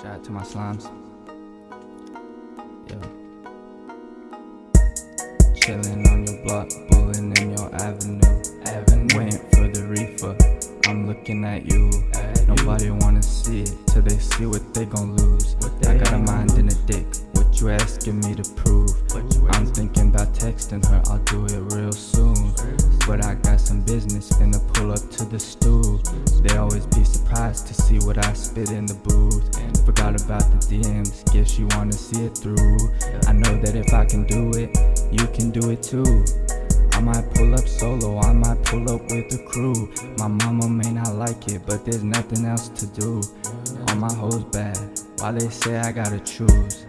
Shout out to my slimes. Yo. Chillin' on your block, bullin' in your avenue. Avenue. Waiting for the reefer. I'm looking at you. At Nobody you. wanna see it till they see what they gon' lose. I got a mind and a dick. What you asking me to prove? I'm to the stool. They always be surprised to see what I spit in the booth. Forgot about the DMs, guess you wanna see it through. I know that if I can do it, you can do it too. I might pull up solo, I might pull up with the crew. My mama may not like it, but there's nothing else to do. All my hoes bad, why they say I gotta choose.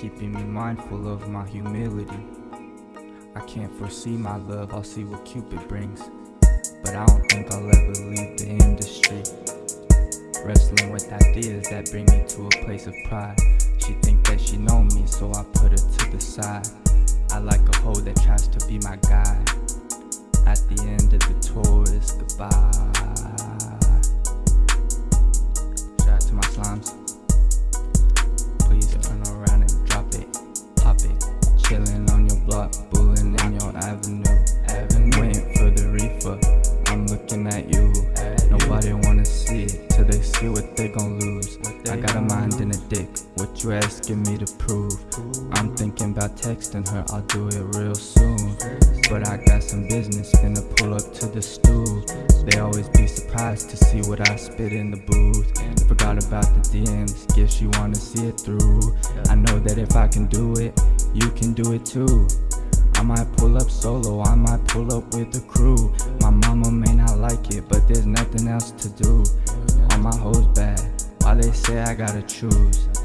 Keeping me mindful of my humility. I can't foresee my love, I'll see what Cupid brings. But I don't think I'll ever leave the industry. Wrestling with ideas that bring me to a place of pride. She think that she it's. Shout out to my slimes. Please turn around and drop it, pop it. Chillin' on your block, bullin' in your. Avenue, I got a mind and a dick. What you asking me to prove? I'm thinking about texting her. I'll do it real soon. But I got some business, finna pull up to the stool. They always be surprised to see what I spit in the booth. Forgot about the DMs, guess you wanna see it through. I know that if I can do it, you can do it too. I might pull up solo, I might pull up with the crew. My mama may not like it, but there's nothing else to do. All my hoes bad, why they say I gotta choose.